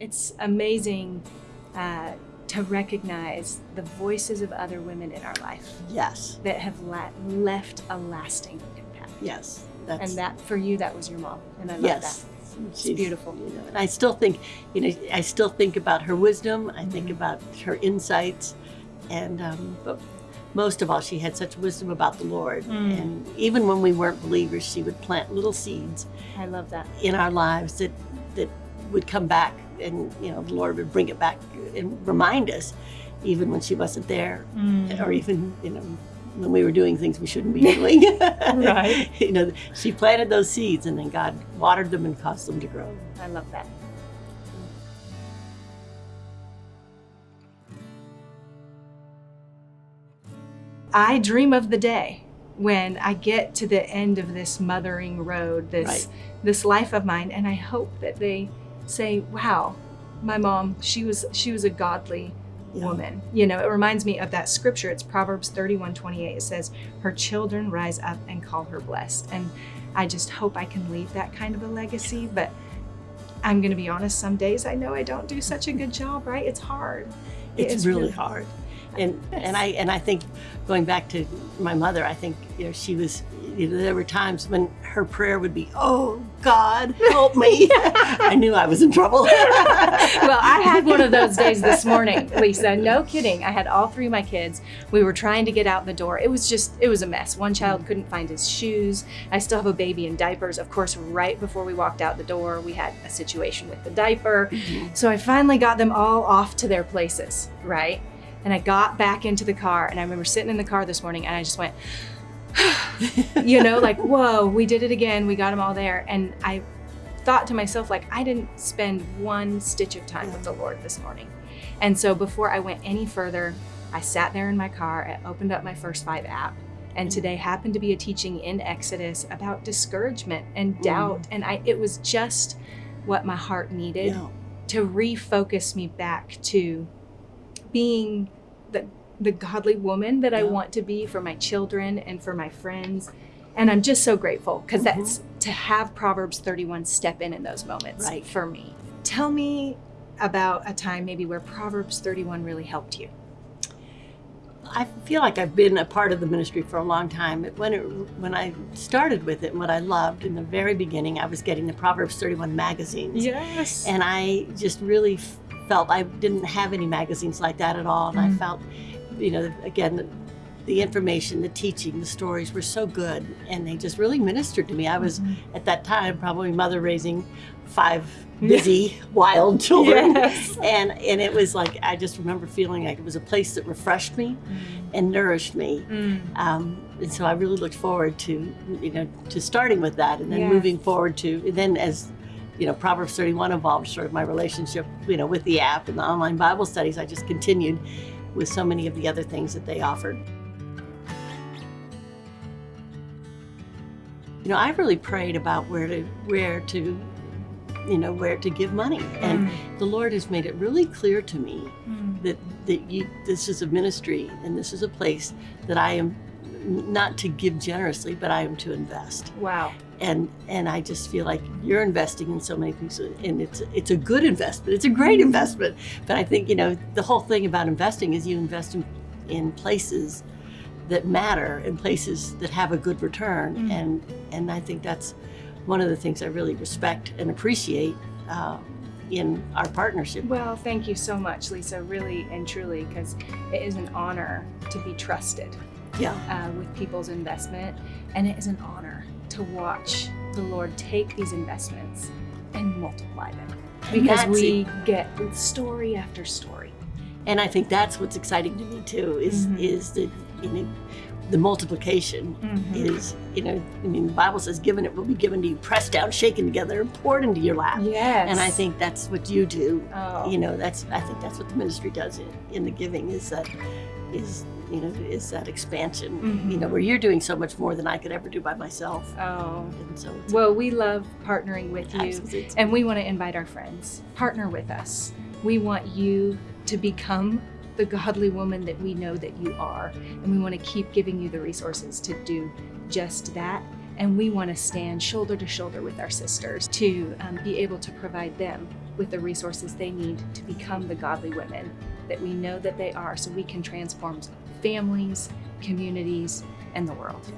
it's amazing uh, to recognize the voices of other women in our life Yes, that have la- left a lasting impact. yes. That's, And that for you, that was your mom, and I love yes. that. She's- beautiful. You know, and I still think, you know, I still think about her wisdom. I think Mhm. about her insights, and um, but most of all, she had such wisdom about the Lord. Mm. And even when we weren't believers, she would plant little seeds I love that. in our lives that that would come back, and you know, the Lord would bring it back and remind us, even when she wasn't there, Mm. or even you know. When we were doing things we shouldn't be doing, Right. You know, she planted those seeds, and then God watered them and caused them to grow. I love that. I dream of the day when I get to the end of this mothering road, this Right. this life of mine, and I hope that they say, "Wow, my mom, she was she was a godly Yeah. woman." You know, it reminds me of that scripture. It's Proverbs 31:28. It says, "Her children rise up and call her blessed." And I just hope I can leave that kind of a legacy, but I'm going to be honest, some days I know I don't do such a good job, right? It's hard. It it's is really, hard and and i and i think going back to my mother i think you know she was you know, there were times when her prayer would be oh god help me i knew i was in trouble well, I had one of those days this morning, Lisa. No kidding. I had all three of my kids. We were trying to get out the door. It was just, it was a mess. One child mm-hmm. couldn't find his shoes. I still have a baby in diapers. Of course, right before we walked out the door, we had a situation with the diaper. Mm-hmm. So I finally got them all off to their places, right? And I got back into the car, and I remember sitting in the car this morning, and I just went, you know, like, whoa, we did it again. We got them all there. And I thought to myself, like, I didn't spend one stitch of time with the Lord this morning. And so before I went any further, I sat there in my car, I opened up my First Five app, and mm. today happened to be a teaching in Exodus about discouragement and mm. doubt. And I it was just what my heart needed Yeah. to refocus me back to being the the godly woman that I want to be for my children and for my friends. And I'm just so grateful because Mhm. that's to have Proverbs 31 step in in those moments Right. for me. Tell me about a time maybe where Proverbs 31 really helped you. i feel like i've been a part of the ministry for a long time when it when i started with it and what i loved in the very beginning i was getting the proverbs 31 magazines Yes. and I just really felt I didn't have any magazines like that at all. And I Mm. felt, you know, again, the, the information, the teaching, the stories were so good, and they just really ministered to me. I was Mhm. at that time probably mother raising five busy, wild children, Yes. and and it was like I just remember feeling like it was a place that refreshed me and nourished me. Mm. Um, and so I really looked forward to, you know, to starting with that and then Yeah. moving forward to, and then as, you know, Proverbs 31 evolved sort of my relationship, you know, with the app and the online Bible studies, I just continued with so many of the other things that they offered. You know, I really prayed about where to, where to, you know, where to give money. And Mm. the Lord has made it really clear to me Mm. that that you this is a ministry and this is a place that I am not to give generously, but I am to invest. Wow. And and I just feel like you're investing in so many things, and it's it's a good investment. It's a great investment. But I think you know the whole thing about investing is you invest in, in places that matter in places that have a good return. Mm. And and I think that's one of the things I really respect and appreciate uh, in our partnership. Well, thank you so much, Lisa, really and truly, because it is an honor to be trusted Yeah. uh, with people's investment, and it is an honor to watch the Lord take these investments and multiply them. Because that's we get story after story. And I think that's what's exciting to me too is Mhm. is the you know the multiplication is you know I mean the Bible says given it will be given to you pressed down shaken together and poured into your lap Yes. and I think that's what you do oh, you know that's I think that's what the ministry does in, in the giving is that is you know is that expansion Mhm. you know where you're doing so much more than I could ever do by myself oh. and so it's Well, we love partnering with you. absolutely- And we want to invite our friends, partner with us. We want you to become the godly woman that we know that you are. And we want to keep giving you the resources to do just that. And we want to stand shoulder to shoulder with our sisters to um, be able to provide them with the resources they need to become the godly women that we know that they are so we can transform families, communities, and the world.